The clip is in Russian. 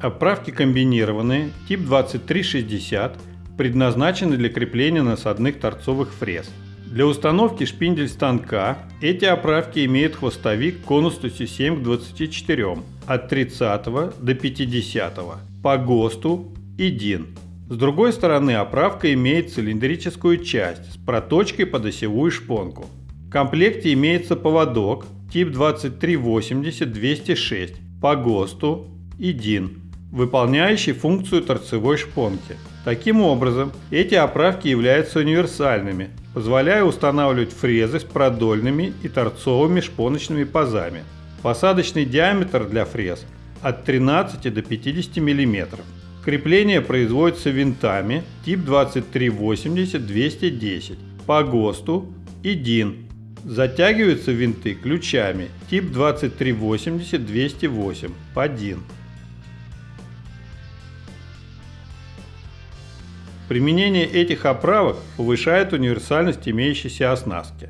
Оправки комбинированные, тип 2360, предназначены для крепления насадных торцовых фрез. Для установки шпиндель станка эти оправки имеют хвостовик конусностью 7 к 24 от 30 до 50 по ГОСТу и ДИН. С другой стороны оправка имеет цилиндрическую часть с проточкой под осевую шпонку. В комплекте имеется поводок тип 2380-206 по ГОСТу и ДИН, выполняющий функцию торцевой шпонки. Таким образом, эти оправки являются универсальными, позволяя устанавливать фрезы с продольными и торцовыми шпоночными пазами. Посадочный диаметр для фрез от 13 до 50 мм. Крепление производится винтами тип 2380-210 по ГОСТу и ДИН. Затягиваются винты ключами тип 2380-208 по ДИН. Применение этих оправок повышает универсальность имеющейся оснастки.